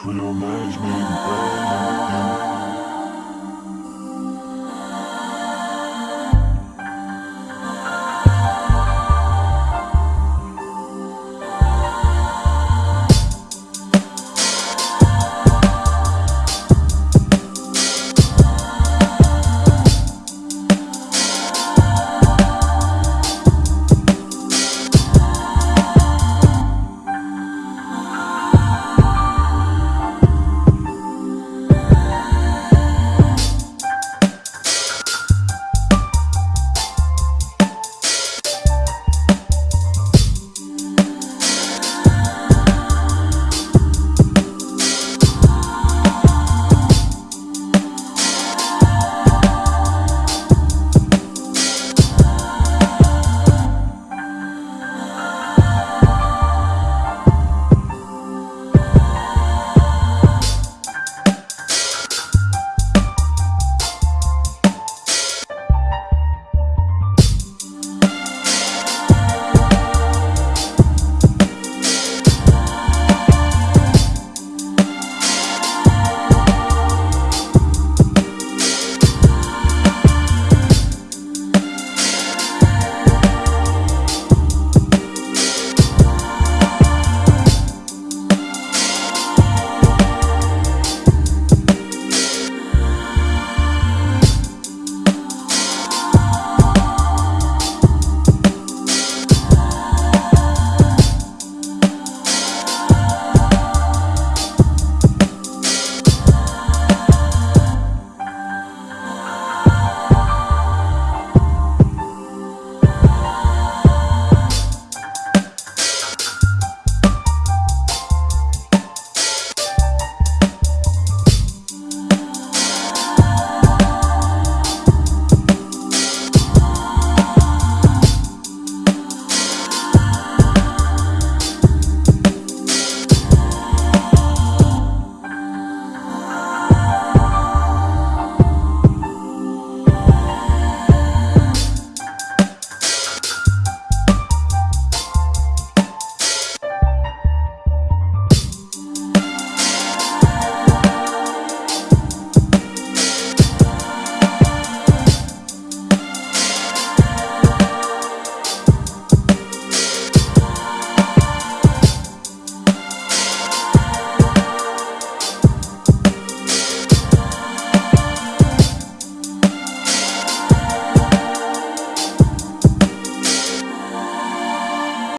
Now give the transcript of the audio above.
Twill management,